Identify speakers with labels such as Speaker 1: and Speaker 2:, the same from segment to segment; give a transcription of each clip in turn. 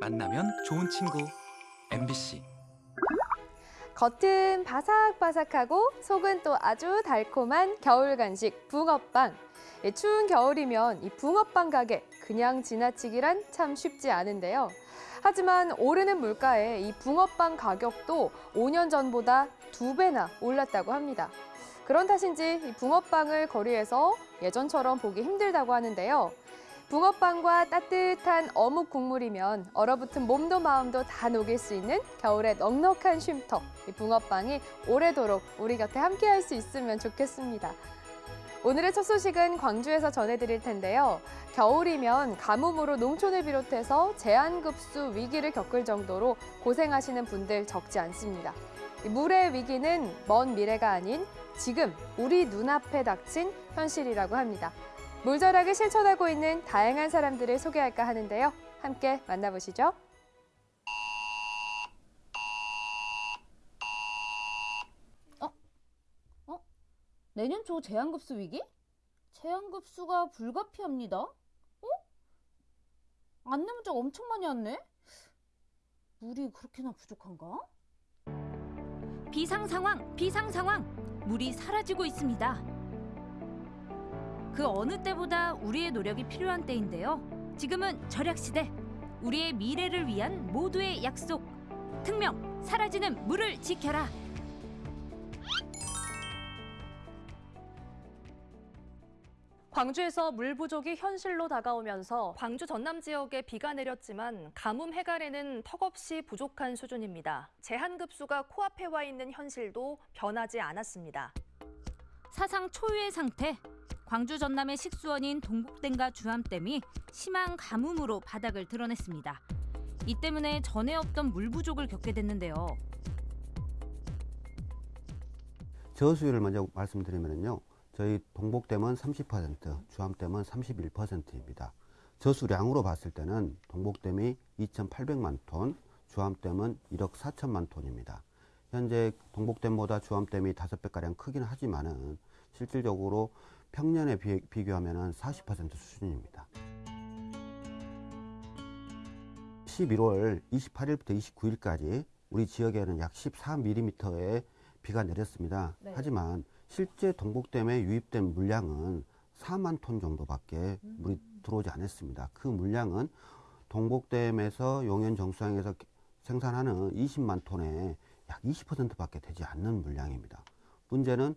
Speaker 1: 만나면 좋은 친구 MBC
Speaker 2: 겉은 바삭바삭하고 속은 또 아주 달콤한 겨울 간식 붕어빵. 예, 추운 겨울이면 이 붕어빵 가게 그냥 지나치기란 참 쉽지 않은데요. 하지만 오르는 물가에 이 붕어빵 가격도 5년 전보다 두 배나 올랐다고 합니다. 그런 탓인지 이 붕어빵을 거리에서 예전처럼 보기 힘들다고 하는데요. 붕어빵과 따뜻한 어묵 국물이면 얼어붙은 몸도 마음도 다 녹일 수 있는 겨울의 넉넉한 쉼터. 이 붕어빵이 오래도록 우리 곁에 함께할 수 있으면 좋겠습니다. 오늘의 첫 소식은 광주에서 전해드릴 텐데요. 겨울이면 가뭄으로 농촌을 비롯해서 제한급수 위기를 겪을 정도로 고생하시는 분들 적지 않습니다. 이 물의 위기는 먼 미래가 아닌 지금 우리 눈앞에 닥친 현실이라고 합니다. 물절약을 실천하고 있는 다양한 사람들을 소개할까 하는데요. 함께 만나보시죠.
Speaker 3: 내년 초 제한급수 위기? 제한급수가 불가피합니다. 어? 안내 문자가 엄청 많이 왔네? 물이 그렇게나 부족한가?
Speaker 4: 비상 상황, 비상 상황. 물이 사라지고 있습니다. 그 어느 때보다 우리의 노력이 필요한 때인데요. 지금은 절약 시대. 우리의 미래를 위한 모두의 약속. 특명 사라지는 물을 지켜라.
Speaker 5: 광주에서 물 부족이 현실로 다가오면서 광주 전남 지역에 비가 내렸지만 가뭄 해갈에는 턱없이 부족한 수준입니다. 제한급수가 코앞에 와 있는 현실도 변하지 않았습니다.
Speaker 4: 사상 초유의 상태. 광주 전남의 식수원인 동북댐과 주암댐이 심한 가뭄으로 바닥을 드러냈습니다. 이 때문에 전에 없던 물 부족을 겪게 됐는데요.
Speaker 6: 저수율을 먼저 말씀드리면요. 저희 동복댐은 30%, 주암댐은 31%입니다. 저수량으로 봤을 때는 동복댐이 2,800만 톤, 주암댐은 1억 4천만 톤입니다. 현재 동복댐보다 주암댐이 5배가량 크긴 하지만은 실질적으로 평년에 비, 비교하면 40% 수준입니다. 11월 28일부터 29일까지 우리 지역에는 약 14mm의 비가 내렸습니다.
Speaker 3: 네.
Speaker 6: 하지만 실제 동복댐에 유입된 물량은 4만 톤 정도밖에 물이 들어오지 않았습니다. 그 물량은 동복댐에서 용현 정수항에서 생산하는 20만 톤의 약 20%밖에 되지 않는 물량입니다. 문제는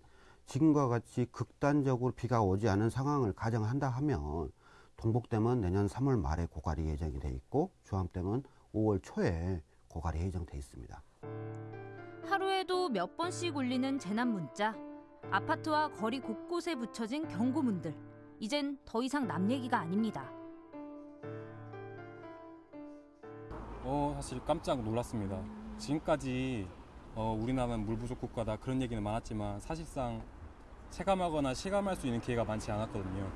Speaker 6: 지금과 같이 극단적으로 비가 오지 않은 상황을 가정한다 하면 동복댐은 내년 3월 말에 고갈이 예정이 돼 있고 주암댐은 5월 초에 고갈이 예정돼 있습니다.
Speaker 4: 하루에도 몇 번씩 울리는 재난 문자. 아파트와 거리 곳곳에 붙여진 경고문들. 이젠 더 이상 남 얘기가 아닙니다.
Speaker 7: 어 사실 깜짝 놀랐습니다. 지금까지 어, 우리나라는 물 부족 국가다 그런 얘기는 많았지만 사실상 체감하거나 실감할 수 있는 기회가 많지 않았거든요.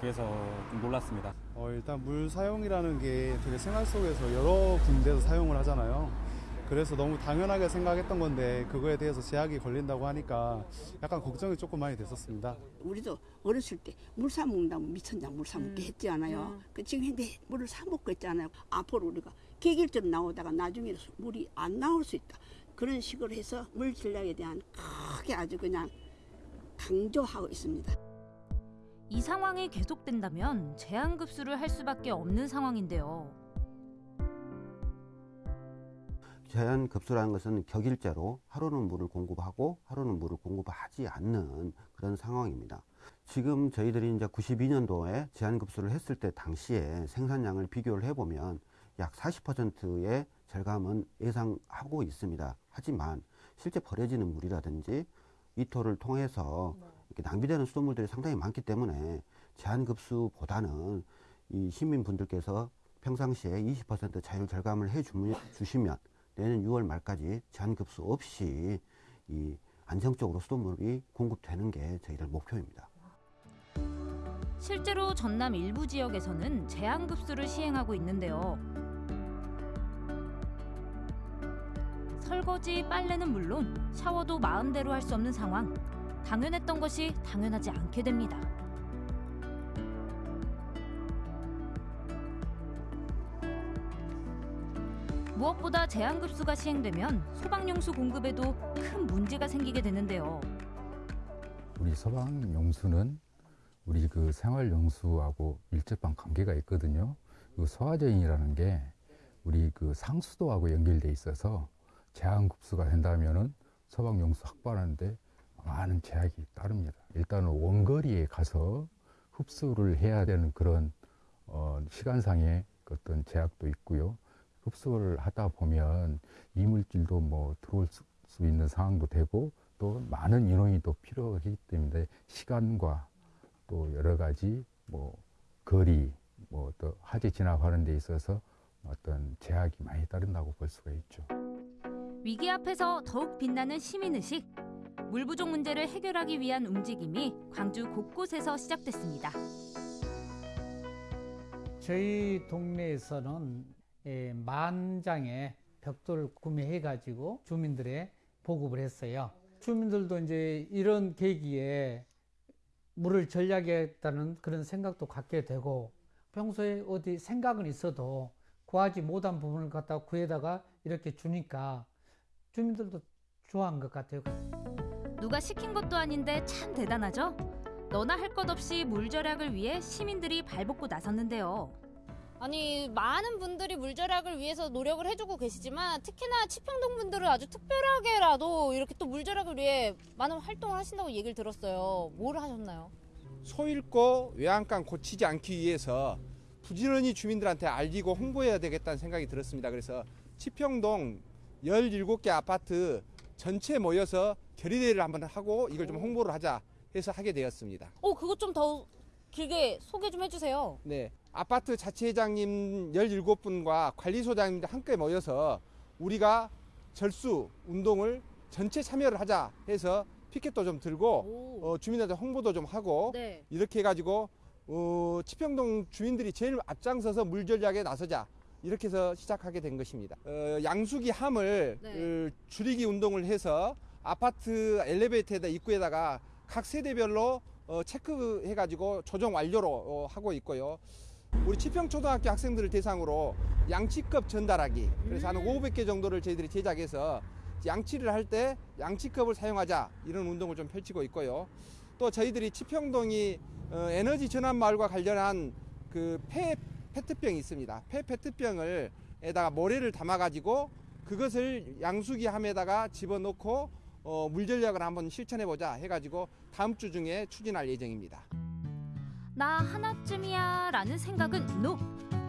Speaker 7: 그래서 좀 놀랐습니다.
Speaker 8: 어, 일단 물 사용이라는 게 되게 생활 속에서 여러 군데서 사용을 하잖아요. 그래서 너무 당연하게 생각했던 건데 그거에 대해서 제약이 걸린다고 하니까 약간 걱정이 조금 많이 됐었습니다.
Speaker 9: 우리도 어렸을 때 물 사 먹는다면 미천장 물 사 먹게 했지 않아요. 그 지금 현대 물을 사 먹고 있잖아요. 앞으로 우리가 계길처럼 나오다가 나중에 물이 안 나올 수 있다. 그런 식으로 해서 물 전략에 대한 크게 아주 그냥 강조하고 있습니다.
Speaker 4: 이 상황이 계속된다면 제한급수를 할 수밖에 없는 상황인데요.
Speaker 6: 제한 급수라는 것은 격일제로 하루는 물을 공급하고 하루는 물을 공급하지 않는 그런 상황입니다. 지금 저희들이 이제 92년도에 제한 급수를 했을 때 당시에 생산량을 비교를 해보면 약 40%의 절감은 예상하고 있습니다. 하지만 실제 버려지는 물이라든지 이토를 통해서 이렇게 낭비되는 수돗물들이 상당히 많기 때문에 제한급수보다는 이 시민분들께서 평상시에 20% 자율 절감을 해 주시면 내년 6월 말까지 제한급수 없이 이 안정적으로 수돗물이 공급되는 게 저희들 목표입니다.
Speaker 4: 실제로 전남 일부 지역에서는 제한급수를 시행하고 있는데요. 설거지, 빨래는 물론 샤워도 마음대로 할 수 없는 상황. 당연했던 것이 당연하지 않게 됩니다. 무엇보다 제한급수가 시행되면 소방용수 공급에도 큰 문제가 생기게 되는데요.
Speaker 10: 우리 소방용수는 우리 그 생활용수하고 밀접한 관계가 있거든요. 그 소화제인이라는 게 우리 그 상수도하고 연결돼 있어서 제한급수가 된다면은 소방용수 확보하는데 많은 제약이 따릅니다. 일단은 원거리에 가서 흡수를 해야 되는 그런 어, 시간상의 그 어떤 제약도 있고요. 흡수를 하다 보면 이물질도 뭐 들어올 수, 수 있는 상황도 되고 또 많은 인원이 또 필요하기 때문에 시간과 또 여러 가지 뭐 거리 뭐 또 화재 진압하는 데 있어서 어떤 제약이 많이 따른다고 볼 수가 있죠.
Speaker 4: 위기 앞에서 더욱 빛나는 시민의식. 물 부족 문제를 해결하기 위한 움직임이 광주 곳곳에서 시작됐습니다.
Speaker 11: 저희 동네에서는 예, 만 장의 벽돌을 구매해 가지고 주민들의 보급을 했어요. 주민들도 이제 이런 계기에 물을 절약하겠다는 그런 생각도 갖게 되고 평소에 어디 생각은 있어도 구하지 못한 부분을 갖다 구해다가 이렇게 주니까 주민들도 좋아한 것 같아요.
Speaker 4: 누가 시킨 것도 아닌데 참 대단하죠? 너나 할 것 없이 물 절약을 위해 시민들이 발벗고 나섰는데요.
Speaker 3: 아니 많은 분들이 물 절약을 위해서 노력을 해주고 계시지만 특히나 치평동 분들은 아주 특별하게라도 이렇게 또 물 절약을 위해 많은 활동을 하신다고 얘기를 들었어요. 뭘 하셨나요?
Speaker 12: 소 잃고 외양간 고치지 않기 위해서 부지런히 주민들한테 알리고 홍보해야 되겠다는 생각이 들었습니다. 그래서 치평동 17개 아파트 전체 모여서 결의대회를 한번 하고 이걸 좀 홍보를 하자 해서 하게 되었습니다.
Speaker 3: 어 그것 좀 더 길게 소개 좀 해주세요.
Speaker 12: 네. 아파트 자치회장님 17분과 관리소장님들 함께 모여서 우리가 절수 운동을 전체 참여를 하자 해서 피켓도 좀 들고 어, 주민한테 홍보도 좀 하고
Speaker 3: 네.
Speaker 12: 이렇게 해가지고 어, 치평동 주민들이 제일 앞장서서 물 전략에 나서자 이렇게 해서 시작하게 된 것입니다. 어, 양수기 함을
Speaker 3: 네.
Speaker 12: 어, 줄이기 운동을 해서 아파트 엘리베이터에다 입구에다가 각 세대별로 어, 체크해가지고 조정 완료로 어, 하고 있고요. 우리 치평초등학교 학생들을 대상으로 양치컵 전달하기 그래서 한 500개 정도를 저희들이 제작해서 양치를 할 때 양치컵을 사용하자 이런 운동을 좀 펼치고 있고요. 또 저희들이 치평동이 어, 에너지 전환 마을과 관련한 그 폐 페트병이 있습니다. 폐 페트병을 에다가 모래를 담아 가지고 그것을 양수기 함에다가 집어넣고 어, 물 전략을 한번 실천해 보자 해 가지고 다음 주 중에 추진할 예정입니다.
Speaker 4: 나 하나쯤이야 라는 생각은 NO!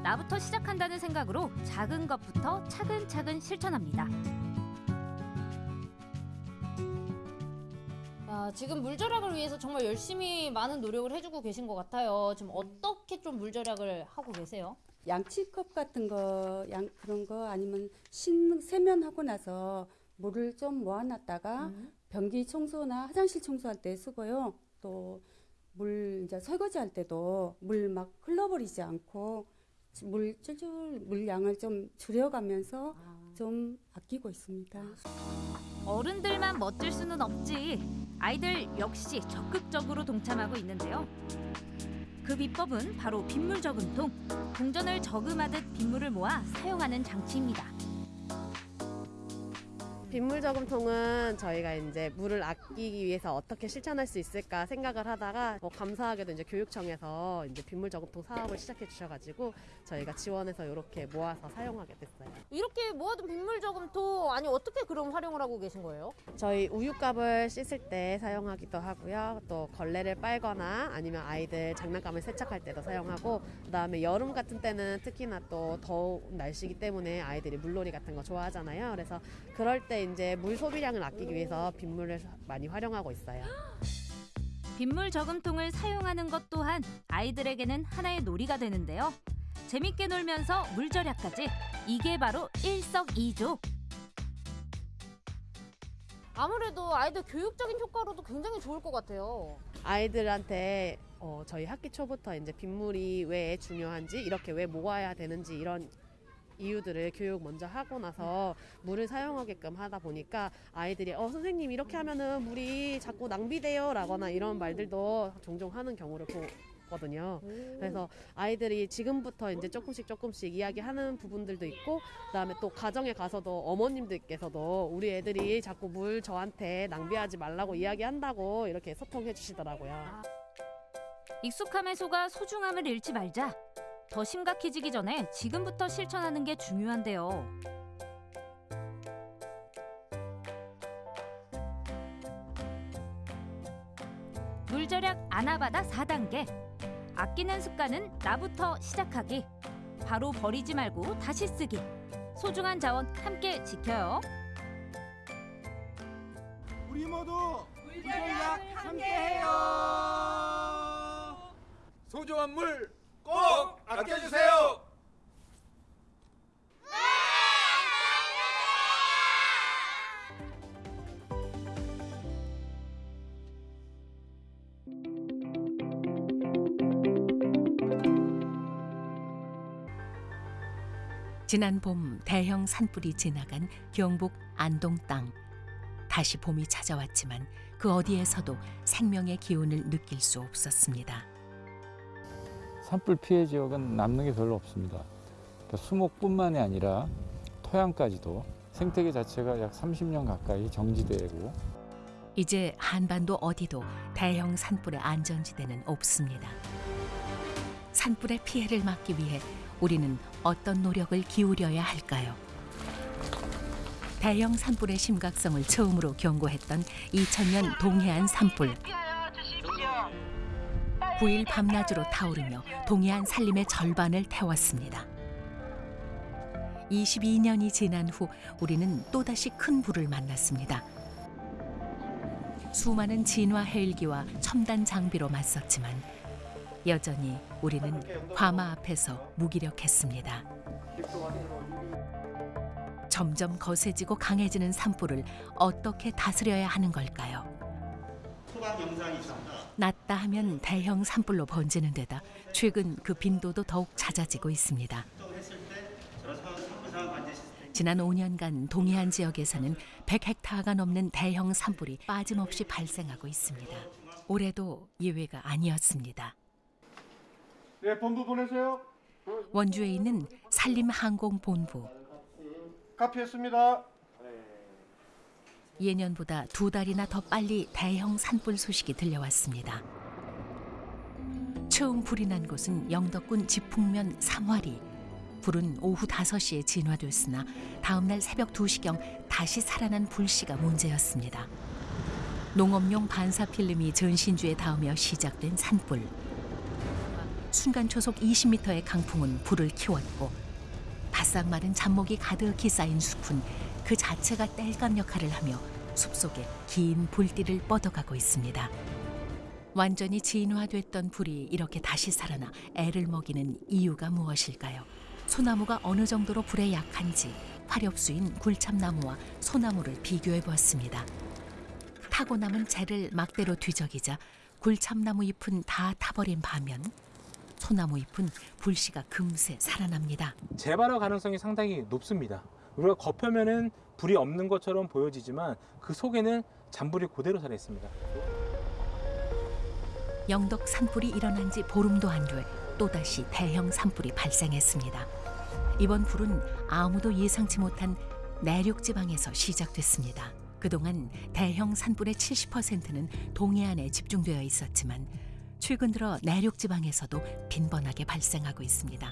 Speaker 4: 나부터 시작한다는 생각으로 작은 것부터 차근차근 실천합니다.
Speaker 3: 아, 지금 물 절약을 위해서 정말 열심히 많은 노력을 해주고 계신 것 같아요. 지금 어떻게 좀 물 절약을 하고 계세요?
Speaker 13: 양치컵 같은 거, 양 그런 거 아니면 신 세면하고 나서 물을 좀 모아놨다가 변기 청소나 화장실 청소할 때 쓰고요. 또 물 이제 설거지 할 때도 물 막 흘러버리지 않고 물 줄줄 물량을 좀 줄여가면서 좀 아끼고 있습니다.
Speaker 4: 어른들만 멋질 수는 없지. 아이들 역시 적극적으로 동참하고 있는데요. 그 비법은 바로 빗물 저금통. 동전을 저금하듯 빗물을 모아 사용하는 장치입니다.
Speaker 14: 빗물 저금통은 저희가 이제 물을 아끼기 위해서 어떻게 실천할 수 있을까 생각을 하다가 어, 감사하게도 이제 교육청에서 이제 빗물 저금통 사업을 시작해 주셔가지고 저희가 지원해서 이렇게 모아서 사용하게 됐어요.
Speaker 3: 이렇게 모아둔 빗물 저금통 아니 어떻게 그럼 활용을 하고 계신 거예요?
Speaker 14: 저희 우유값을 씻을 때 사용하기도 하고요. 또 걸레를 빨거나 아니면 아이들 장난감을 세척할 때도 사용하고 그다음에 여름 같은 때는 특히나 또 더운 날씨기 때문에 아이들이 물놀이 같은 거 좋아하잖아요. 그래서 그럴 때 이제 물 소비량을 아끼기 위해서 빗물을 많이 활용하고 있어요.
Speaker 4: 빗물 저금통을 사용하는 것 또한 아이들에게는 하나의 놀이가 되는데요. 재밌게 놀면서 물 절약까지 이게 바로 일석이조.
Speaker 3: 아무래도 아이들 교육적인 효과로도 굉장히 좋을 것 같아요.
Speaker 14: 아이들한테 어, 저희 학기 초부터 이제 빗물이 왜 중요한지 이렇게 왜 모아야 되는지 이런 이유들을 교육 먼저 하고 나서 물을 사용하게끔 하다 보니까 아이들이 어 선생님 이렇게 하면은 물이 자꾸 낭비돼요 라거나 이런 말들도 종종 하는 경우를 보, 있거든요. 그래서 아이들이 지금부터 이제 조금씩 조금씩 이야기하는 부분들도 있고 그다음에 또 가정에 가서도 어머님들께서도 우리 애들이 자꾸 물 저한테 낭비하지 말라고 이야기한다고 이렇게 소통해 주시더라고요.
Speaker 4: 익숙함에 속아 소중함을 잃지 말자. 더 심각해지기 전에 지금부터 실천하는 게 중요한데요. 물 절약 아나바다 4단계. 아끼는 습관은 나부터 시작하기. 바로 버리지 말고 다시 쓰기. 소중한 자원 함께 지켜요.
Speaker 12: 우리 모두 물전략 함께해요. 소중한 물 꼭 아껴주세요.
Speaker 15: 지난 봄 대형 산불이 지나간 경북 안동 땅. 다시 봄이 찾아왔지만 그 어디에서도 생명의 기운을 느낄 수 없었습니다.
Speaker 16: 산불 피해 지역은 남는 게 별로 없습니다. 그러니까 수목뿐만이 아니라 토양까지도 생태계 자체가 약 30년 가까이 정지되고
Speaker 15: 이제 한반도 어디도 대형 산불의 안전지대는 없습니다. 산불의 피해를 막기 위해 우리는 어떤 노력을 기울여야 할까요? 대형 산불의 심각성을 처음으로 경고했던 2000년 동해안 산불. 9일 밤낮으로 타오르며 동해안 산림의 절반을 태웠습니다. 22년이 지난 후 우리는 또다시 큰 불을 만났습니다. 수많은 진화 헬기와 첨단 장비로 맞섰지만 여전히 우리는 화마 앞에서 무기력했습니다. 점점 거세지고 강해지는 산불을 어떻게 다스려야 하는 걸까요? 낮다 하면 대형 산불로 번지는 데다 최근 그 빈도도 더욱 잦아지고 있습니다. 지난 5년간 동해안 지역에서는 100헥타가 넘는 대형 산불이 빠짐없이 발생하고 있습니다. 올해도 예외가 아니었습니다.
Speaker 12: 네, 본부 보내세요.
Speaker 15: 원주에 있는 산림항공본부.
Speaker 12: 카피했습니다.
Speaker 15: 예년보다 두 달이나 더 빨리 대형 산불 소식이 들려왔습니다. 처음 불이 난 곳은 영덕군 지풍면 삼화리. 불은 오후 5시에 진화됐으나 다음 날 새벽 2시경 다시 살아난 불씨가 문제였습니다. 농업용 반사 필름이 전신주에 닿으며 시작된 산불. 순간 초속 20m의 강풍은 불을 키웠고 바싹 마른 잡목이 가득히 쌓인 숲은 그 자체가 땔감 역할을 하며 숲속에 긴 불띠를 뻗어가고 있습니다. 완전히 진화됐던 불이 이렇게 다시 살아나 애를 먹이는 이유가 무엇일까요? 소나무가 어느 정도로 불에 약한지 화렵수인 굴참나무와 소나무를 비교해 보았습니다. 타고 남은 재를 막대로 뒤적이자 굴참나무 잎은 다 타버린 반면 소나무 잎은 불씨가 금세 살아납니다.
Speaker 17: 재발화 가능성이 상당히 높습니다. 우리가 겉표면은 불이 없는 것처럼 보여지지만 그 속에는 잔불이 그대로 살아 있습니다.
Speaker 15: 영덕 산불이 일어난 지 보름도 안 돼 또다시 대형 산불이 발생했습니다. 이번 불은 아무도 예상치 못한 내륙 지방에서 시작됐습니다. 그동안 대형 산불의 70%는 동해안에 집중되어 있었지만 최근 들어 내륙 지방에서도 빈번하게 발생하고 있습니다.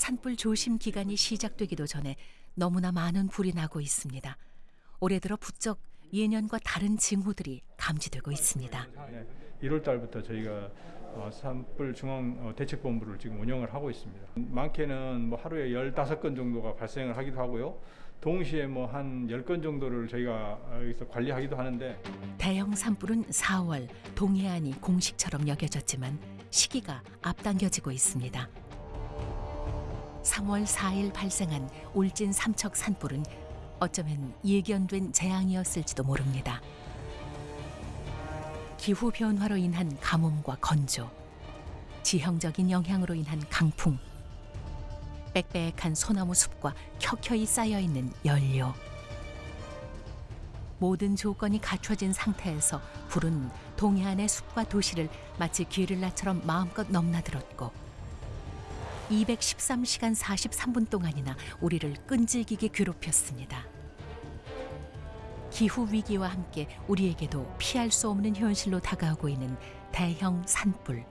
Speaker 15: 산불 조심 기간이 시작되기도 전에 너무나 많은 불이 나고 있습니다. 올해 들어 부쩍 예년과 다른 징후들이 감지되고 있습니다.
Speaker 18: 1월 달부터 저희가 어, 산불 중앙 어, 대책본부를 지금 운영을 하고 있습니다. 많게는 뭐 하루에 15건 정도가 발생을 하기도 하고요. 동시에 뭐 한 10건 정도를 저희가 여기서 관리하기도 하는데
Speaker 15: 대형 산불은 4월 동해안이 공식처럼 여겨졌지만 시기가 앞당겨지고 있습니다. 3월 4일 발생한 울진 삼척 산불은 어쩌면 예견된 재앙이었을지도 모릅니다. 기후 변화로 인한 가뭄과 건조, 지형적인 영향으로 인한 강풍, 빽빽한 소나무 숲과 켜켜이 쌓여 있는 연료. 모든 조건이 갖춰진 상태에서 불은 동해안의 숲과 도시를 마치 게릴라처럼 마음껏 넘나들었고 213시간 43분 동안이나 우리를 끈질기게 괴롭혔습니다. 기후 위기와 함께 우리에게도 피할 수 없는 현실로 다가오고 있는 대형 산불.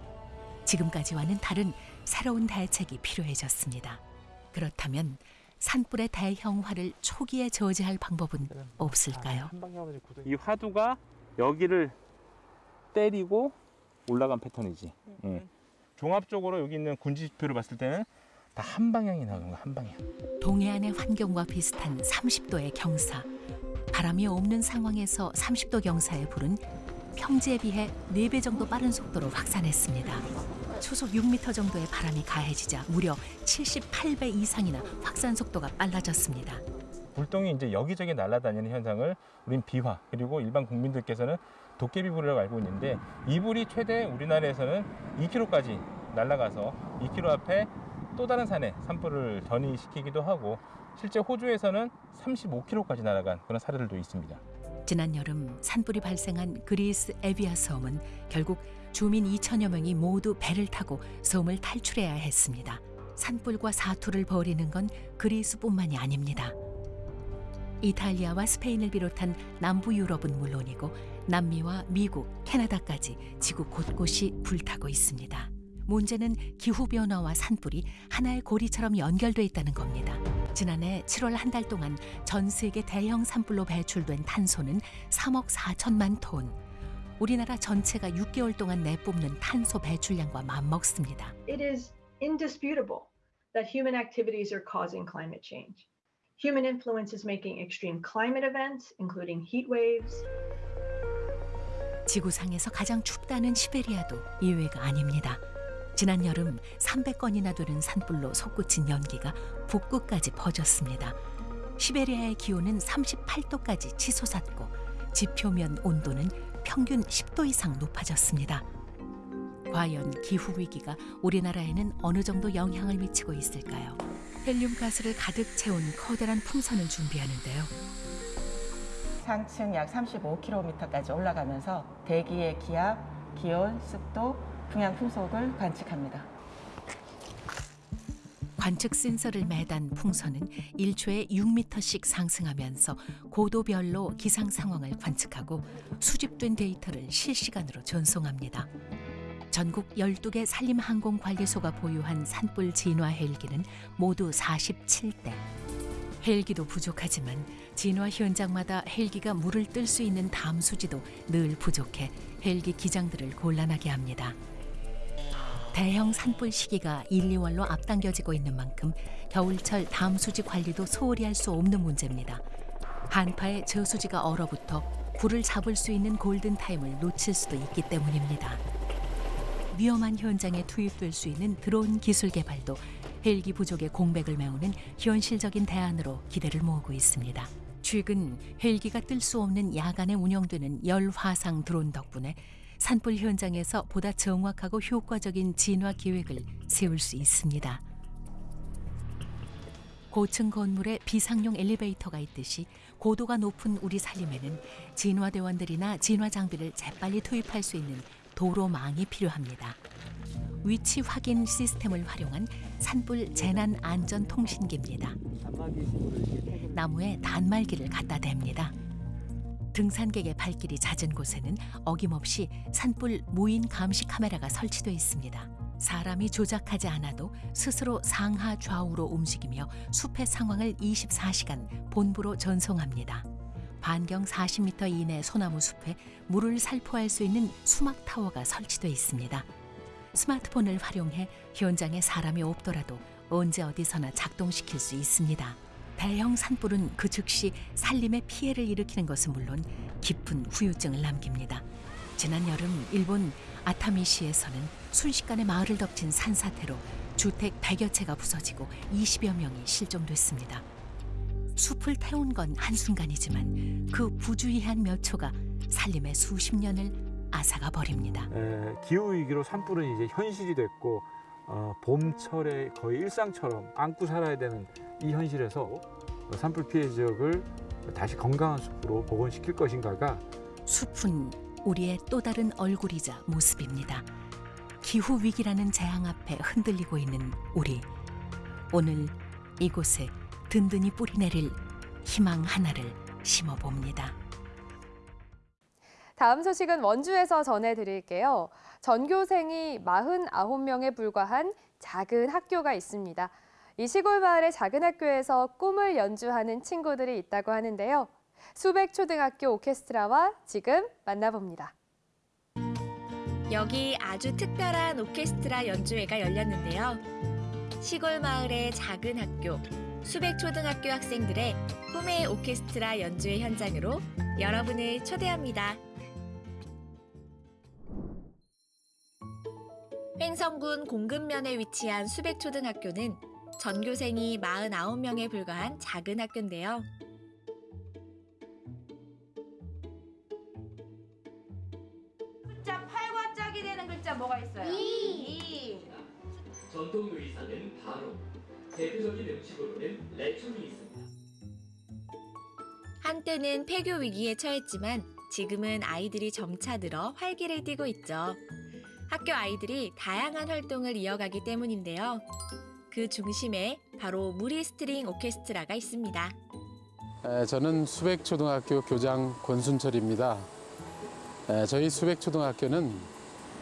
Speaker 15: 지금까지와는 다른 새로운 대책이 필요해졌습니다. 그렇다면 산불의 대형화를 초기에 저지할 방법은 없을까요?
Speaker 17: 이 화두가 여기를 때리고 올라간 패턴이지. 예. 종합적으로 여기 있는 군지 지표를 봤을 때는 다 한 방향이 나가는 거야, 한 방향.
Speaker 15: 동해안의 환경과 비슷한 30도의 경사. 바람이 없는 상황에서 30도 경사의 불은 평지에 비해 4배 정도 빠른 속도로 확산했습니다. 초속 6m 정도의 바람이 가해지자 무려 78배 이상이나 확산 속도가 빨라졌습니다.
Speaker 17: 불똥이 이제 여기저기 날아다니는 현상을 우린 비화 그리고 일반 국민들께서는 도깨비불이라고 알고 있는데 이 불이 최대 우리나라에서는 2km까지 날아가서 2km 앞에 또 다른 산에 산불을 전이시키기도 하고 실제 호주에서는 35km까지 날아간 그런 사례들도 있습니다.
Speaker 15: 지난 여름 산불이 발생한 그리스 에비아 섬은 결국 주민 2천여 명이 모두 배를 타고 섬을 탈출해야 했습니다. 산불과 사투를 벌이는 건 그리스뿐만이 아닙니다. 이탈리아와 스페인을 비롯한 남부 유럽은 물론이고 남미와 미국, 캐나다까지 지구 곳곳이 불타고 있습니다. 문제는 기후 변화와 산불이 하나의 고리처럼 연결돼 있다는 겁니다. 지난해 7월 한 달 동안 전 세계 대형 산불로 배출된 탄소는 3억 4천만 톤. 우리나라 전체가 6개월 동안 내뿜는 탄소 배출량과 맞먹습니다.
Speaker 19: it is indisputable that human activities are causing climate change. Human influence is making extreme climate events, including heat waves,
Speaker 15: 지구상에서 가장 춥다는 시베리아도 예외가 아닙니다. 지난 여름 300건이나 되는 산불로 솟구친 연기가 북극까지 퍼졌습니다. 시베리아의 기온은 38도까지 치솟았고 지표면 온도는 평균 10도 이상 높아졌습니다. 과연 기후 위기가 우리나라에는 어느 정도 영향을 미치고 있을까요? 헬륨 가스를 가득 채운 커다란 풍선을 준비하는데요.
Speaker 20: 상층 약 35km까지 올라가면서 대기의 기압, 기온, 습도, 풍향 풍속을 관측합니다.
Speaker 15: 관측 센서를 매단 풍선은 1초에 6m씩 상승하면서 고도별로 기상 상황을 관측하고 수집된 데이터를 실시간으로 전송합니다. 전국 12개 산림항공관리소가 보유한 산불 진화 헬기는 모두 47대. 헬기도 부족하지만 진화 현장마다 헬기가 물을 뜰 수 있는 담수지도 늘 부족해 헬기 기장들을 곤란하게 합니다. 대형 산불 시기가 1, 2월로 앞당겨지고 있는 만큼 겨울철 담수지 관리도 소홀히 할 수 없는 문제입니다. 한파에 저수지가 얼어붙어 불을 잡을 수 있는 골든타임을 놓칠 수도 있기 때문입니다. 위험한 현장에 투입될 수 있는 드론 기술 개발도 헬기 부족의 공백을 메우는 현실적인 대안으로 기대를 모으고 있습니다. 최근 헬기가 뜰 수 없는 야간에 운영되는 열화상 드론 덕분에 산불 현장에서 보다 정확하고 효과적인 진화 계획을 세울 수 있습니다. 고층 건물에 비상용 엘리베이터가 있듯이 고도가 높은 우리 산림에는 진화대원들이나 진화 장비를 재빨리 투입할 수 있는 도로망이 필요합니다. 위치 확인 시스템을 활용한 산불 재난 안전 통신기입니다. 나무에 단말기를 갖다 댑니다. 등산객의 발길이 잦은 곳에는 어김없이 산불 무인 감시 카메라가 설치돼 있습니다. 사람이 조작하지 않아도 스스로 상하 좌우로 움직이며 숲의 상황을 24시간 본부로 전송합니다. 반경 40m 이내 소나무 숲에 물을 살포할 수 있는 수막 타워가 설치돼 있습니다. 스마트폰을 활용해 현장에 사람이 없더라도 언제 어디서나 작동시킬 수 있습니다. 대형 산불은 그 즉시 산림에 피해를 일으키는 것은 물론 깊은 후유증을 남깁니다. 지난 여름 일본 아타미시에서는 순식간에 마을을 덮친 산사태로 주택 100여 채가 부서지고 20여 명이 실종됐습니다. 숲을 태운 건 한순간이지만 그 부주의한 몇 초가 산림의 수십 년을 앗아가 버립니다.
Speaker 21: 에, 기후 위기로 산불은 이제 현실이 됐고 어, 봄철에 거의 일상처럼 안고 살아야 되는 이 현실에서 산불 피해 지역을 다시 건강한 숲으로 복원시킬 것인가가
Speaker 15: 숲은 우리의 또 다른 얼굴이자 모습입니다. 기후 위기라는 재앙 앞에 흔들리고 있는 우리. 오늘 이곳에 든든히 뿌리내릴 희망 하나를 심어봅니다.
Speaker 2: 다음 소식은 원주에서 전해드릴게요. 전교생이 49명에 불과한 작은 학교가 있습니다. 이 시골 마을의 작은 학교에서 꿈을 연주하는 친구들이 있다고 하는데요. 수백 초등학교 오케스트라와 지금 만나봅니다.
Speaker 22: 여기 아주 특별한 오케스트라 연주회가 열렸는데요. 시골 마을의 작은 학교, 수백 초등학교 학생들의 꿈의 오케스트라 연주회 현장으로 여러분을 초대합니다. 횡성군 공급면에 위치한 수백 초등학교는 전교생이 49명에 불과한 작은 학교인데요.
Speaker 23: 숫자 8과 짝이 되는 글자 뭐가 있어요? 이.
Speaker 24: 전통 요리사는 바로 대표적인 음식으로는 레촌이 있습니다.
Speaker 22: 한때는 폐교 위기에 처했지만 지금은 아이들이 점차 늘어 활기를 띠고 있죠. 학교 아이들이 다양한 활동을 이어가기 때문인데요. 그 중심에 바로 무리 스트링 오케스트라가 있습니다.
Speaker 25: 에, 저는 수백초등학교 교장 권순철입니다. 에, 저희 수백초등학교는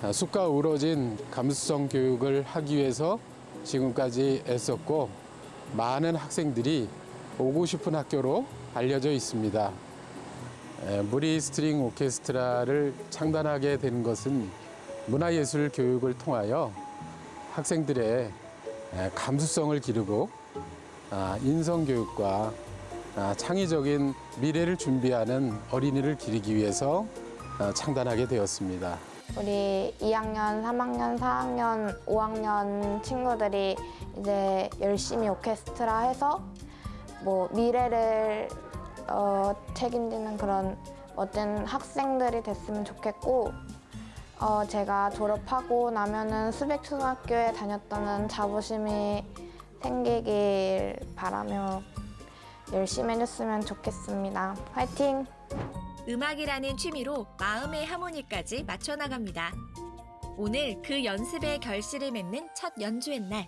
Speaker 25: 아, 숲과 어우러진 감수성 교육을 하기 위해서 지금까지 애썼고 많은 학생들이 오고 싶은 학교로 알려져 있습니다. 에, 무리 스트링 오케스트라를 창단하게 된 것은 문화예술 교육을 통하여 학생들의 에, 감수성을 기르고 아, 인성교육과 아, 창의적인 미래를 준비하는 어린이를 기르기 위해서 아, 창단하게 되었습니다.
Speaker 26: 우리 2학년, 3학년, 4학년, 5학년 친구들이 이제 열심히 오케스트라 해서 뭐 미래를 어, 책임지는 그런 멋진 학생들이 됐으면 좋겠고 어, 제가 졸업하고 나면은 수백 초등학교에 다녔다는 자부심이 생기길 바라며 열심히 해줬으면 좋겠습니다. 화이팅!
Speaker 22: 음악이라는 취미로 마음의 하모니까지 맞춰 나갑니다. 오늘 그 연습의 결실을 맺는 첫 연주회 날.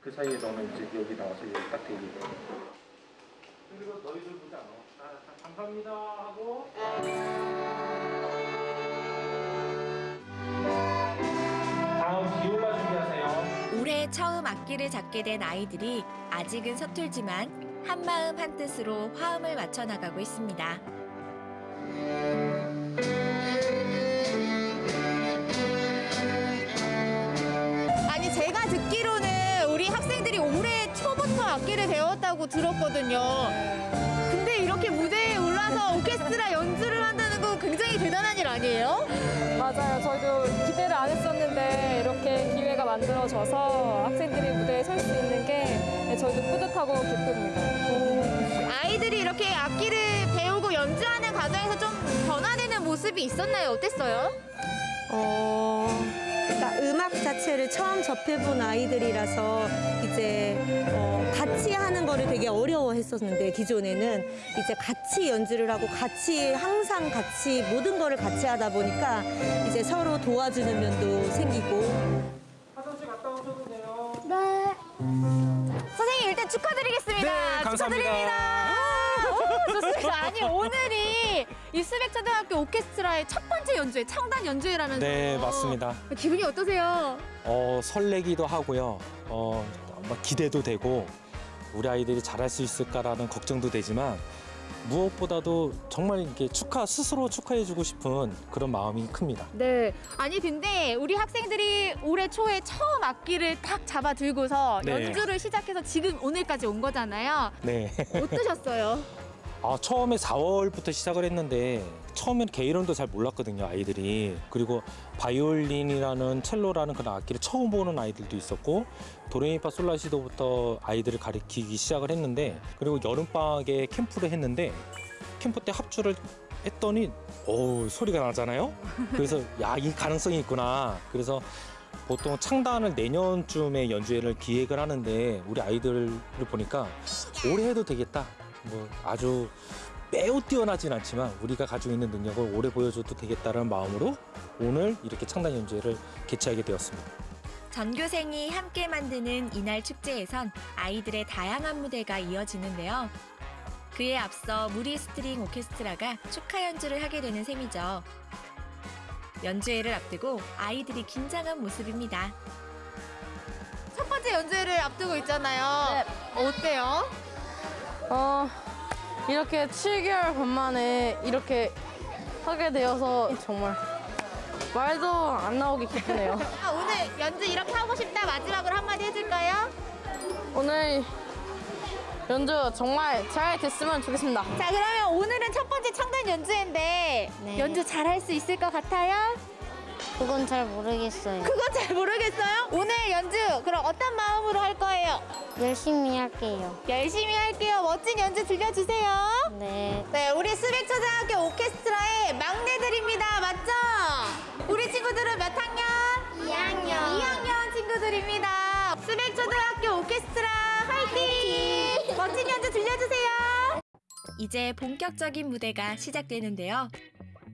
Speaker 17: 그 사이에 너는 이제 여기 나와서 여기 딱 대기해. 그리고 너희들 보지 않아. 감사합니다 하고. 다음 비올라 준비하세요.
Speaker 22: 올해 처음 악기를 잡게 된 아이들이 아직은 서툴지만 한마음 한뜻으로 화음을 맞춰 나가고 있습니다.
Speaker 23: 아니 제가 듣기로는 우리 학생들이 올해 초부터 악기를 배웠다고 들었거든요. 근데 이렇게 무대에 올라서 오케스트라 연주를 한다는 거 굉장히 대단한 일 아니에요?
Speaker 27: 맞아요. 저희도 기대를 안 했었는데 이렇게 기회가 만들어져서 학생들이 무대에 설 수 있는 게 저희도 뿌듯하고 기쁩니다.
Speaker 23: 아이들이 이렇게 악기를 배우고 연주하는 과정에서 좀 변화되는 모습이 있었나요? 어땠어요?
Speaker 28: 어, 그러니까 음악 자체를 처음 접해본 아이들이라서 이제 되게 어려워했었는데 기존에는 이제 같이 연주를 하고 같이 항상 같이 모든 거를 같이 하다 보니까 이제 서로 도와주는 면도 생기고
Speaker 17: 화장실 갔다 오셔도 돼요.
Speaker 23: 네. 선생님 일단 축하드리겠습니다.
Speaker 17: 네, 감사합니다.
Speaker 23: 축하드립니다. 오, 좋습니다. 아니 오늘이 이 수백초등학교 오케스트라의 첫 번째 연주회, 창단 연주회라면서요.
Speaker 29: 네, 맞습니다.
Speaker 23: 기분이 어떠세요?
Speaker 29: 어, 설레기도 하고요. 어, 막 기대도 되고 우리 아이들이 잘할 수 있을까라는 걱정도 되지만 무엇보다도 정말 이렇게 축하 스스로 축하해주고 싶은 그런 마음이 큽니다.
Speaker 23: 네. 아니 근데 우리 학생들이 올해 초에 처음 악기를 딱 잡아 들고서
Speaker 29: 네.
Speaker 23: 연주를 시작해서 지금 오늘까지 온 거잖아요.
Speaker 29: 네.
Speaker 23: 어떠셨어요?
Speaker 29: 아, 처음에 4월부터 시작을 했는데 처음엔 개이름도 잘 몰랐거든요 아이들이 그리고 바이올린이라는 첼로라는 그런 악기를 처음 보는 아이들도 있었고 도레미파 솔라시도부터 아이들을 가르치기 시작을 했는데 그리고 여름방학에 캠프를 했는데 캠프 때 합주를 했더니 오 소리가 나잖아요? 그래서 야 이 가능성이 있구나. 그래서 보통 창단을 내년쯤에 연주회를 기획을 하는데 우리 아이들을 보니까 올해 해도 되겠다. 뭐 아주 매우 뛰어나진 않지만 우리가 가지고 있는 능력을 오래 보여줘도 되겠다는 마음으로 오늘 이렇게 창단 연주회를 개최하게 되었습니다.
Speaker 22: 전교생이 함께 만드는 이날 축제에선 아이들의 다양한 무대가 이어지는데요. 그에 앞서 무리 스트링 오케스트라가 축하 연주를 하게 되는 셈이죠. 연주회를 앞두고 아이들이 긴장한 모습입니다.
Speaker 23: 첫 번째 연주회를 앞두고 있잖아요. 어때요?
Speaker 30: 어, 이렇게 7개월 반 만에 이렇게 하게 되어서 정말 말도 안 나오게 기쁘네요.
Speaker 23: 연주 이렇게 하고 싶다 마지막으로 한마디 해줄까요?
Speaker 30: 오늘 연주 정말 잘 됐으면 좋겠습니다.
Speaker 23: 자 그러면 오늘은 첫 번째 창단 연주회인데 연주 잘 할 수 있을 것 같아요?
Speaker 31: 그건 잘 모르겠어요.
Speaker 23: 그건 잘 모르겠어요? 오늘 연주 그럼 어떤 마음으로 할 거예요?
Speaker 31: 열심히 할게요.
Speaker 23: 열심히 할게요. 멋진 연주 들려주세요.
Speaker 31: 네.
Speaker 23: 네, 우리 수백초등학교 오케스트라의 막내들입니다. 맞죠? 우리 친구들은 몇 학년?
Speaker 31: 2학년.
Speaker 23: 2학년 친구들입니다. 수백초등학교 오케스트라 화이팅! 멋진 연주 들려주세요.
Speaker 22: 이제 본격적인 무대가 시작되는데요.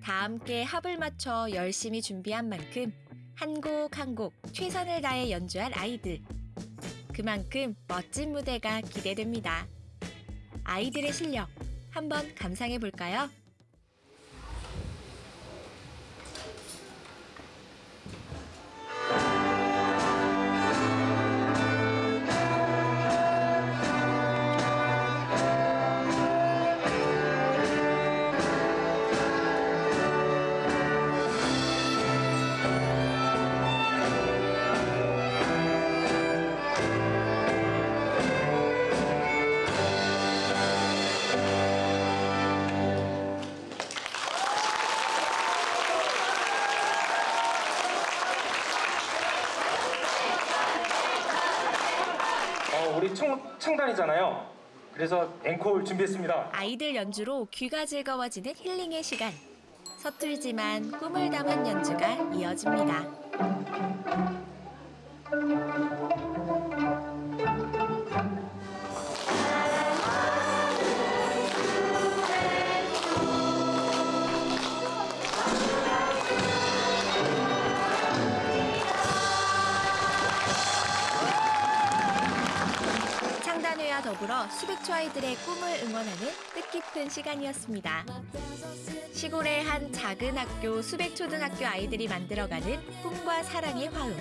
Speaker 22: 다 함께 합을 맞춰 열심히 준비한 만큼 한 곡 한 곡 최선을 다해 연주할 아이들. 그만큼 멋진 무대가 기대됩니다. 아이들의 실력 한번 감상해 볼까요?
Speaker 29: 앵콜 준비했습니다.
Speaker 22: 아이들 연주로 귀가 즐거워지는 힐링의 시간. 서툴지만 꿈을 담은 연주가 이어집니다. 더불어 수백초 아이들의 꿈을 응원하는 뜻깊은 시간이었습니다. 시골의 한 작은 학교 수백초등학교 아이들이 만들어가는 꿈과 사랑의 화음.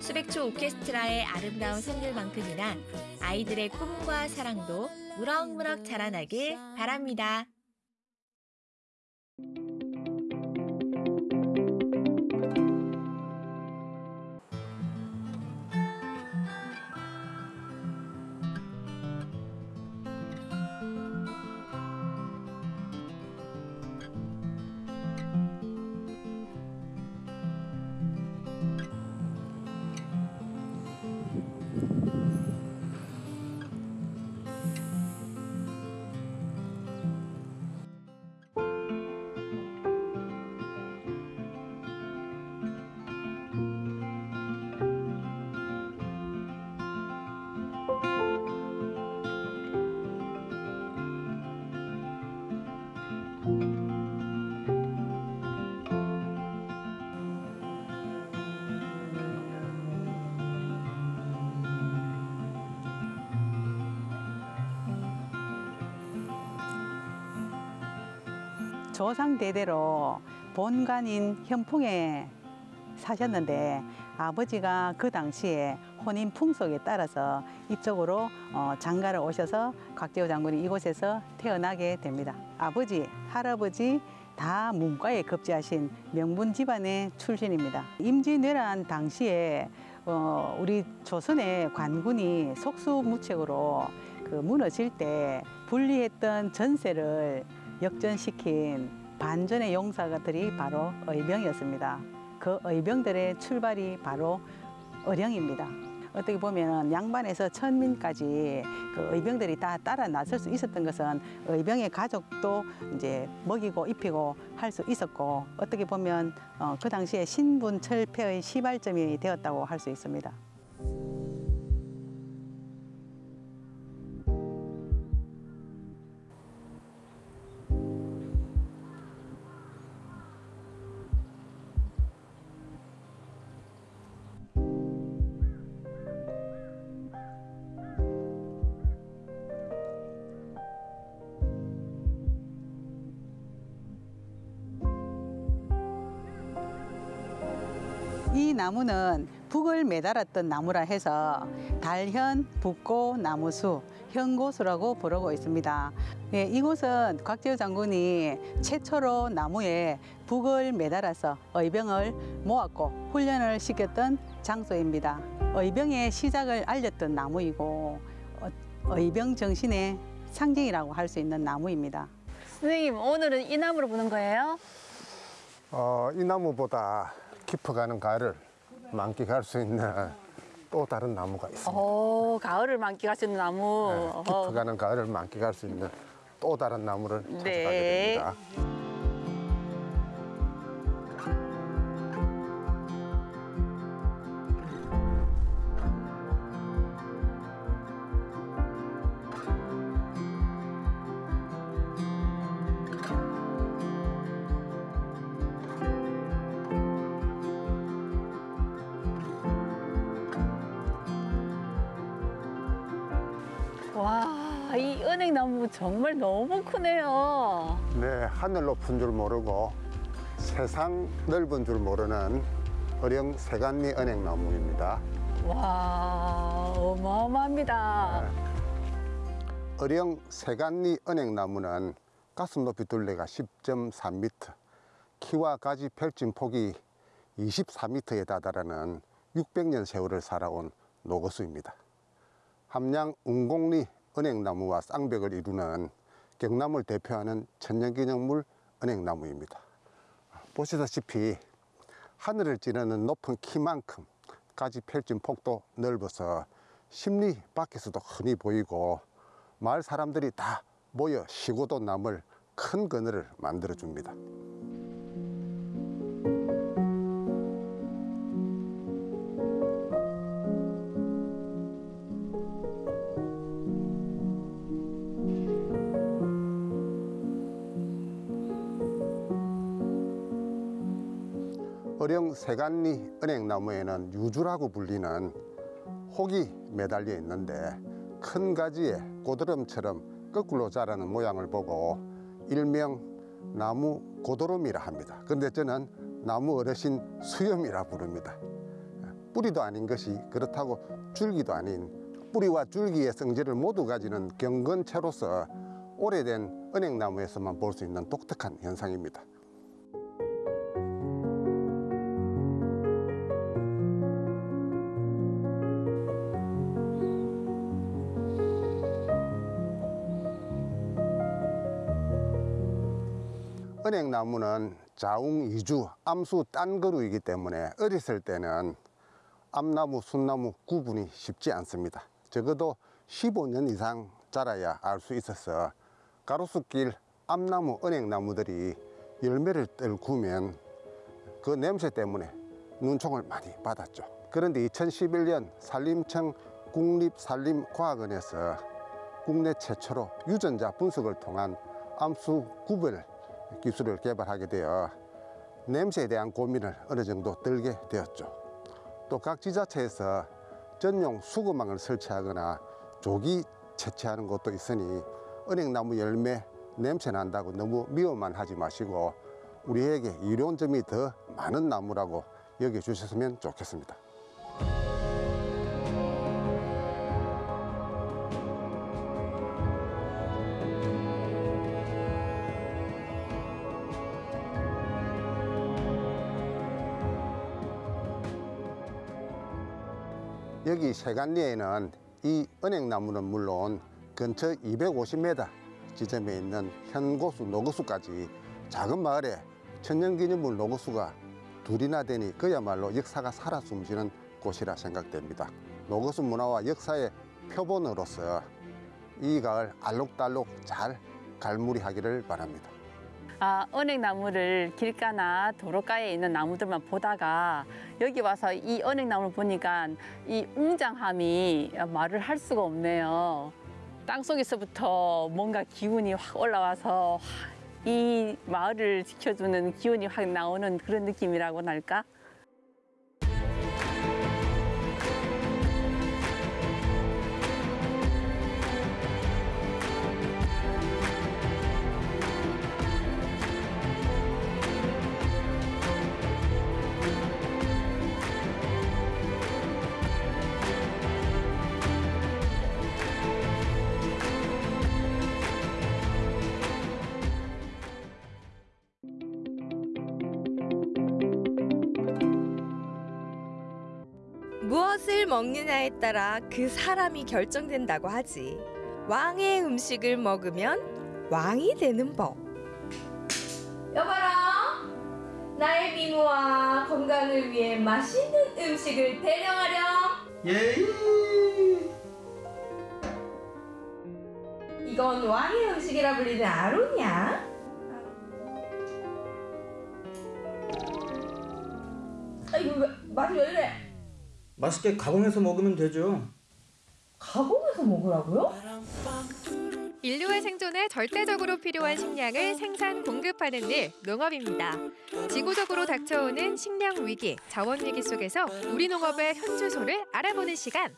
Speaker 22: 수백초 오케스트라의 아름다운 선율만큼이나 아이들의 꿈과 사랑도 무럭무럭 자라나길 바랍니다.
Speaker 32: 조상 대대로 본관인 현풍에 사셨는데 아버지가 그 당시에 혼인 풍속에 따라서 이쪽으로 어, 장가를 오셔서 곽재호 장군이 이곳에서 태어나게 됩니다. 아버지, 할아버지 다 문과에 급제하신 명문 집안의 출신입니다. 임진왜란 당시에 어, 우리 조선의 관군이 속수무책으로 그 무너질 때 분리했던 전세를 역전시킨 반전의 용사들이 바로 의병이었습니다. 그 의병들의 출발이 바로 의령입니다. 어떻게 보면 양반에서 천민까지 그 의병들이 다 따라 나설 수 있었던 것은 의병의 가족도 이제 먹이고 입히고 할 수 있었고 어떻게 보면 어, 그 당시에 신분 철폐의 시발점이 되었다고 할 수 있습니다. 나무는 북을 매달았던 나무라 해서 달현 북고 나무수 현고수라고 부르고 있습니다. 예, 이곳은 곽재우 장군이 최초로 나무에 북을 매달아서 의병을 모았고 훈련을 시켰던 장소입니다. 의병의 시작을 알렸던 나무이고 어, 의병 정신의 상징이라고 할 수 있는 나무입니다.
Speaker 23: 선생님 오늘은 이 나무로 보는 거예요?
Speaker 33: 어, 이 나무보다 깊어가는 가을을 만끽할 수 있는 또 다른 나무가 있습니다.
Speaker 23: 오 가을을 만끽할 수 있는 나무. 어허.
Speaker 33: 깊어가는 가을을 만끽할 수 있는 또 다른 나무를 찾아가게
Speaker 23: 네.
Speaker 33: 됩니다.
Speaker 23: 정말 너무 크네요.
Speaker 33: 네, 하늘 높은 줄 모르고 세상 넓은 줄 모르는 어령 세간리 은행나무입니다.
Speaker 23: 와, 어마어마합니다.
Speaker 33: 어령 세간리 은행나무는 가슴 높이 둘레가 10.3m, 키와 가지 펼친 폭이 24m에 다다르는 600년 세월을 살아온 노거수입니다. 함양 운곡리 은행나무와 쌍벽을 이루는 경남을 대표하는 천년기념물 은행나무입니다. 보시다시피 하늘을 찌르는 높은 키만큼 가지 펼친 폭도 넓어서 심리 밖에서도 흔히 보이고 마을 사람들이 다 모여 쉬고도 남을 큰 그늘을 만들어 줍니다. 세간리 은행나무에는 유주라고 불리는 혹이 매달려 있는데 큰 가지에 고드름처럼 거꾸로 자라는 모양을 보고 일명 나무 고드름이라 합니다. 근데 저는 나무 어르신 수염이라 부릅니다. 뿌리도 아닌 것이 그렇다고 줄기도 아닌 뿌리와 줄기의 성질을 모두 가지는 경건체로서 오래된 은행나무에서만 볼 수 있는 독특한 현상입니다. 은행나무는 자웅 이주 암수 딴그루이기 때문에 어렸을 때는 암나무, 순나무 구분이 쉽지 않습니다. 적어도 15년 이상 자라야 알 수 있어서 가로수길 암나무, 은행나무들이 열매를 떨구면 그 냄새 때문에 눈총을 많이 받았죠. 그런데 2011년 산림청 국립산림과학원에서 국내 최초로 유전자 분석을 통한 암수 구별 기술을 개발하게 되어 냄새에 대한 고민을 어느 정도 들게 되었죠. 또 각 지자체에서 전용 수거망을 설치하거나 조기 채취하는 곳도 있으니 은행나무 열매 냄새 난다고 너무 미워만 하지 마시고 우리에게 이로운 점이 더 많은 나무라고 여겨주셨으면 좋겠습니다. 여기 세간리에는 이 은행나무는 물론 근처 250m 지점에 있는 현고수, 노고수까지 작은 마을에 천년기념물 노고수가 둘이나 되니 그야말로 역사가 살아 숨쉬는 곳이라 생각됩니다. 노고수 문화와 역사의 표본으로서 이 가을 알록달록 잘 갈무리하기를 바랍니다.
Speaker 23: 아, 은행나무를 길가나 도로가에 있는 나무들만 보다가 여기 와서 이 은행나무를 보니까 이 웅장함이 말을 할 수가 없네요. 땅속에서부터 뭔가 기운이 확 올라와서 이 마을을 지켜주는 기운이 확 나오는 그런 느낌이라고 할까?
Speaker 34: 먹느냐에 따라 그 사람이 결정된다고 하지. 왕의 음식을 먹으면 왕이 되는 법. 여봐라. 나의 미모와 건강을 위해 맛있는 음식을 대령하렴.
Speaker 35: 예.
Speaker 34: 이건 왕의 음식이라 불리는 아로니야. 아 이거 왜 맛이 왜 이래?
Speaker 35: 맛있게 가공해서 먹으면 되죠.
Speaker 34: 가공해서 먹으라고요?
Speaker 36: 인류의 생존에 절대적으로 필요한 식량을 생산 공급하는 일 농업입니다. 지구적으로 닥쳐오는 식량 위기, 자원 위기 속에서 우리 농업의 현주소를 알아보는 시간.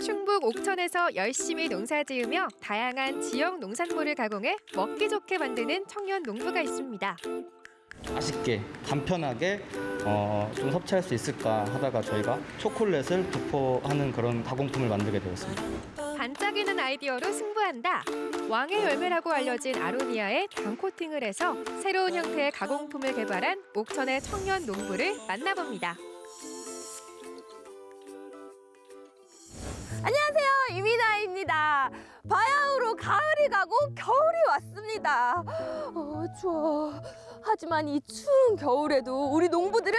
Speaker 36: 충북 옥천에서 열심히 농사지으며 다양한 지역 농산물을 가공해 먹기 좋게 만드는 청년 농부가 있습니다.
Speaker 35: 맛있게 간편하게 어, 좀 섭취할 수 있을까 하다가 저희가 초콜릿을 도포하는 그런 가공품을 만들게 되었습니다.
Speaker 36: 반짝이는 아이디어로 승부한다. 왕의 열매라고 알려진 아로니아에 당 코팅을 해서 새로운 형태의 가공품을 개발한 옥천의 청년 농부를 만나봅니다.
Speaker 34: 안녕하세요 이민아입니다. 바야흐로 가을이 가고 겨울이 왔습니다. 어, 추워. 하지만 이 추운 겨울에도 우리 농부들은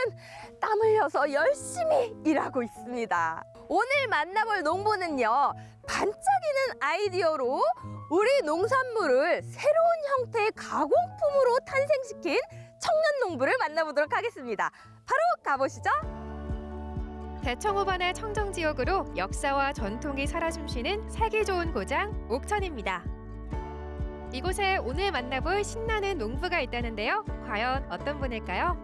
Speaker 34: 땀 흘려서 열심히 일하고 있습니다. 오늘 만나볼 농부는요 반짝이는 아이디어로 우리 농산물을 새로운 형태의 가공품으로 탄생시킨 청년 농부를 만나보도록 하겠습니다. 바로 가보시죠.
Speaker 36: 대청 호반의 청정 지역으로 역사와 전통이 살아 숨쉬는 살기 좋은 고장 옥천입니다. 이곳에 오늘 만나볼 신나는 농부가 있다는데요. 과연 어떤 분일까요?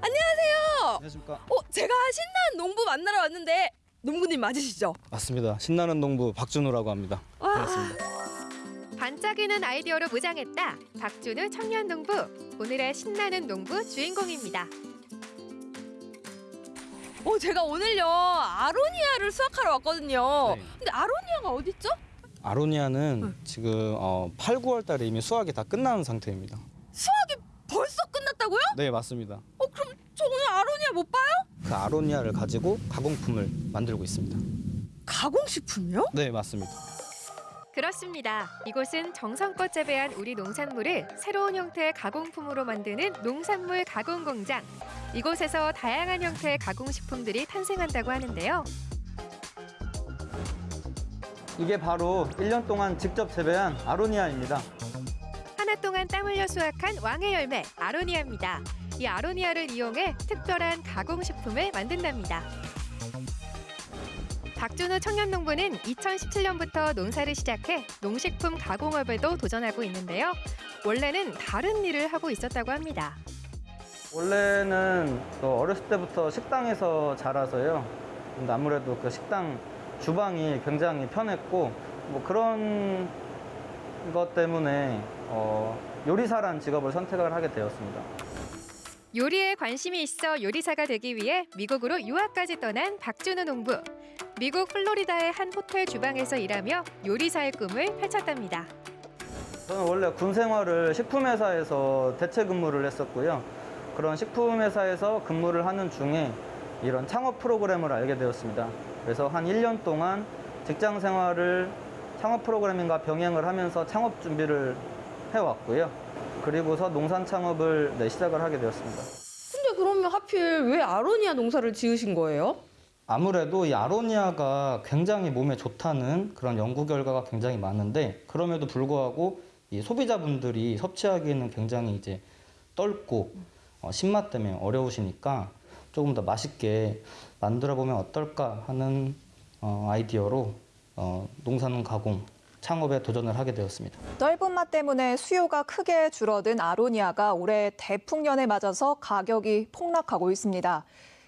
Speaker 34: 안녕하세요.
Speaker 35: 안녕하십니까.
Speaker 34: 어, 제가 신나는 농부 만나러 왔는데 농부님 맞으시죠?
Speaker 35: 맞습니다. 신나는 농부 박준호라고 합니다.
Speaker 34: 와.
Speaker 35: 반갑습니다.
Speaker 36: 반짝이는 아이디어로 무장했다. 박준우 청년 농부. 오늘의 신나는 농부 주인공입니다.
Speaker 34: 어, 제가 오늘요 아로니아를 수확하러 왔거든요.
Speaker 35: 네.
Speaker 34: 근데 아로니아가 어딨죠?
Speaker 35: 아로니아는 지금 어, 8, 9월 달에 이미 수확이 다 끝나는 상태입니다.
Speaker 34: 수확이 벌써 끝났다고요?
Speaker 35: 네, 맞습니다.
Speaker 34: 어, 그럼 저 오늘 아로니아 못 봐요?
Speaker 35: 그 아로니아를 가지고 가공품을 만들고 있습니다.
Speaker 34: 가공식품이요?
Speaker 35: 네, 맞습니다.
Speaker 36: 그렇습니다. 이곳은 정성껏 재배한 우리 농산물을 새로운 형태의 가공품으로 만드는 농산물 가공 공장. 이곳에서 다양한 형태의 가공식품들이 탄생한다고 하는데요.
Speaker 35: 이게 바로 1년 동안 직접 재배한 아로니아입니다.
Speaker 36: 하나 동안 땀 흘려 수확한 왕의 열매 아로니아입니다. 이 아로니아를 이용해 특별한 가공식품을 만든답니다. 박준호 청년농부는 2017년부터 농사를 시작해 농식품 가공업에도 도전하고 있는데요. 원래는 다른 일을 하고 있었다고 합니다.
Speaker 35: 원래는 또 어렸을 때부터 식당에서 자라서요. 근데 아무래도 그 식당 주방이 굉장히 편했고 뭐 그런 것 때문에 어, 요리사란 직업을 선택을 하게 되었습니다.
Speaker 36: 요리에 관심이 있어 요리사가 되기 위해 미국으로 유학까지 떠난 박준호 농부. 미국 플로리다의 한 호텔 주방에서 일하며 요리사의 꿈을 펼쳤답니다.
Speaker 35: 저는 원래 군 생활을 식품회사에서 대체 근무를 했었고요. 그런 식품회사에서 근무를 하는 중에 이런 창업 프로그램을 알게 되었습니다. 그래서 한 1년 동안 직장 생활을 창업 프로그래밍과 병행을 하면서 창업 준비를 해왔고요. 그리고서 농산 창업을 네, 시작을 하게 되었습니다.
Speaker 34: 근데 그러면 하필 왜 아로니아 농사를 지으신 거예요?
Speaker 35: 아무래도 이 아로니아가 굉장히 몸에 좋다는 그런 연구 결과가 굉장히 많은데 그럼에도 불구하고 이 소비자분들이 섭취하기에는 굉장히 이제 떫고 어, 신맛 때문에 어려우시니까 조금 더 맛있게 만들어 보면 어떨까 하는 어, 아이디어로 어, 농산 가공 창업에 도전을 하게 되었습니다.
Speaker 37: 넓은 맛 때문에 수요가 크게 줄어든 아로니아가 올해 대풍년에 맞아서 가격이 폭락하고 있습니다.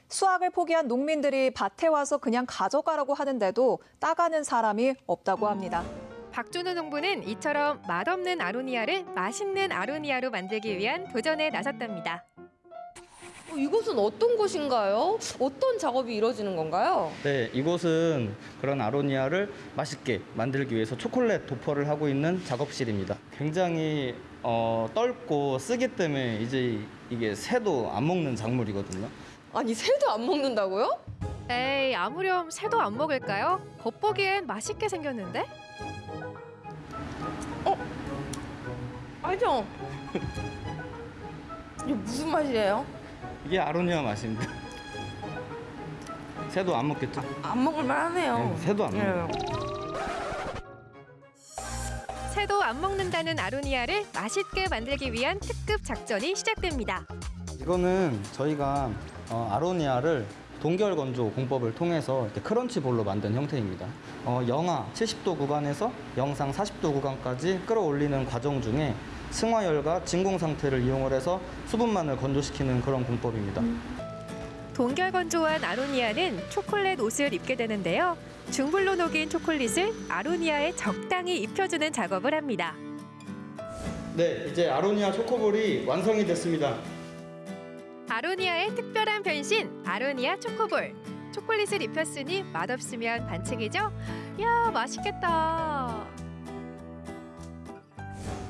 Speaker 37: 수확을 포기한 농민들이 밭에 와서 그냥 가져가라고 하는데도 따가는 사람이 없다고 합니다.
Speaker 36: 박준호 농부는 이처럼 맛없는 아로니아를 맛있는 아로니아로 만들기 위한 도전에 나섰답니다.
Speaker 34: 어, 이곳은 어떤 곳인가요? 어떤 작업이 이루어지는 건가요?
Speaker 35: 네, 이곳은 그런 아로니아를 맛있게 만들기 위해서 초콜릿 도포를 하고 있는 작업실입니다. 굉장히 어, 떫고 쓰기 때문에 이제 이게 새도 안 먹는 작물이거든요.
Speaker 34: 아니 새도 안 먹는다고요?
Speaker 36: 에이, 아무렴 새도 안 먹을까요? 겉보기엔 맛있게 생겼는데?
Speaker 34: 알죠? 이게 무슨 맛이에요?
Speaker 35: 이게 아로니아 맛입니다. 새도 안 먹겠죠?
Speaker 34: 안 먹을 만하네요.
Speaker 35: 네, 새도 안
Speaker 34: 예.
Speaker 35: 먹어요.
Speaker 36: 새도 안 먹는다는 아로니아를 맛있게 만들기 위한 특급 작전이 시작됩니다.
Speaker 35: 이거는 저희가 어, 아로니아를 동결 건조 공법을 통해서 이렇게 크런치 볼로 만든 형태입니다. 어, 영하 70도 구간에서 영상 40도 구간까지 끌어올리는 과정 중에 승화열과 진공 상태를 이용을 해서 수분만을 건조시키는 그런 공법입니다.
Speaker 36: 동결 건조한 아로니아는 초콜릿 옷을 입게 되는데요. 중불로 녹인 초콜릿을 아로니아에 적당히 입혀주는 작업을 합니다.
Speaker 35: 네, 이제 아로니아 초코볼이 완성이 됐습니다.
Speaker 36: 아로니아의 특별한 변신, 아로니아 초코볼. 초콜릿을 입혔으니 맛없으면 반칙이죠? 야, 맛있겠다.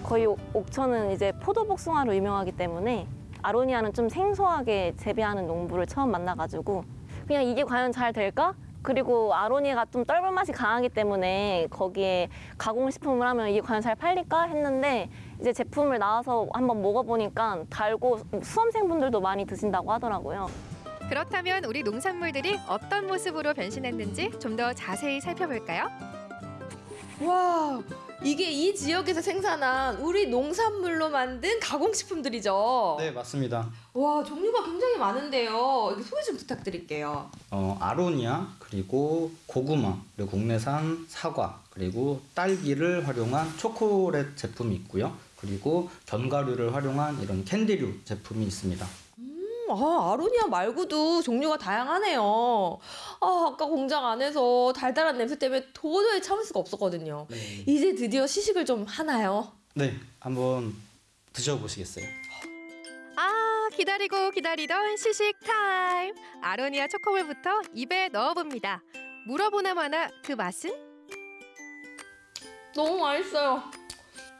Speaker 38: 거의 옥- 옥천은 이제 포도복숭아로 유명하기 때문에 아로니아는 좀 생소하게 재배하는 농부를 처음 만나가지고 그냥 이게 과연 잘 될까? 그리고 아로니아가 좀 떫은 맛이 강하기 때문에 거기에 가공식품을 하면 이게 과연 잘 팔릴까 했는데 이제 제품을 나와서 한번 먹어보니까 달고 수험생분들도 많이 드신다고 하더라고요.
Speaker 36: 그렇다면 우리 농산물들이 어떤 모습으로 변신했는지 좀 더 자세히 살펴볼까요?
Speaker 34: 와, 이게 이 지역에서 생산한 우리 농산물로 만든 가공식품들이죠.
Speaker 35: 네, 맞습니다.
Speaker 34: 와, 종류가 굉장히 많은데요. 소개 좀 부탁드릴게요.
Speaker 35: 어, 아로니아 그리고 고구마 그리고 국내산 사과 그리고 딸기를 활용한 초콜릿 제품이 있고요. 그리고 견과류를 활용한 이런 캔디류 제품이 있습니다.
Speaker 34: 음, 아, 아로니아 말고도 종류가 다양하네요. 아, 아까 공장 안에서 달달한 냄새 때문에 도저히 참을 수가 없었거든요. 이제 드디어 시식을 좀 하나요?
Speaker 35: 네, 한번 드셔보시겠어요?
Speaker 36: 아, 기다리고 기다리던 시식 타임. 아로니아 초코볼부터 입에 넣어봅니다. 물어보나 마나 그 맛은?
Speaker 34: 너무 맛있어요.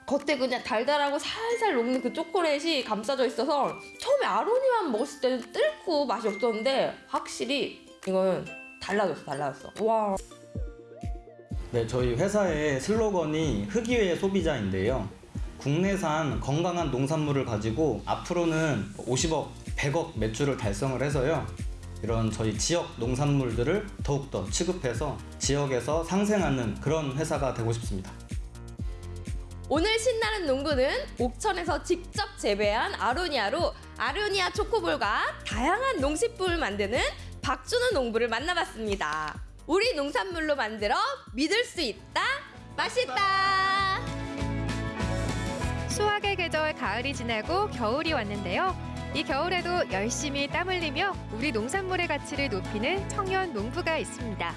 Speaker 34: 겉에 그냥 달달하고 살살 녹는 그 초콜릿이 감싸져 있어서 처음에 아로니아만 먹었을 때는 뜰고 맛이 없었는데 확실히 이건 달라졌어, 달라졌어. 와.
Speaker 35: 네, 저희 회사의 슬로건이 흑의회 소비자인데요. 국내산 건강한 농산물을 가지고 앞으로는 50억, 100억 매출을 달성을 해서요. 이런 저희 지역 농산물들을 더욱더 취급해서 지역에서 상생하는 그런 회사가 되고 싶습니다.
Speaker 34: 오늘 신나는 농구는 옥천에서 직접 재배한 아로니아로 아로니아 초코볼과 다양한 농식품을 만드는 박준호 농부를 만나봤습니다. 우리 농산물로 만들어 믿을 수 있다, 맛있다.
Speaker 36: 수확의 계절 가을이 지나고 겨울이 왔는데요. 이 겨울에도 열심히 땀 흘리며 우리 농산물의 가치를 높이는 청년 농부가 있습니다.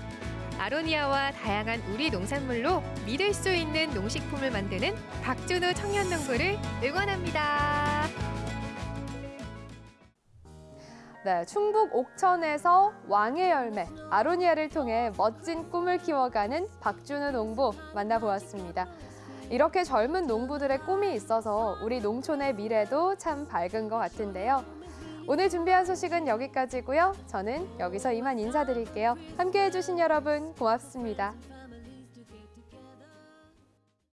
Speaker 36: 아로니아와 다양한 우리 농산물로 믿을 수 있는 농식품을 만드는 박준호 청년 농부를 응원합니다.
Speaker 2: 네, 충북 옥천에서 왕의 열매 아로니아를 통해 멋진 꿈을 키워가는 박준우 농부 만나보았습니다. 이렇게 젊은 농부들의 꿈이 있어서 우리 농촌의 미래도 참 밝은 것 같은데요. 오늘 준비한 소식은 여기까지고요. 저는 여기서 이만 인사드릴게요. 함께해 주신 여러분 고맙습니다.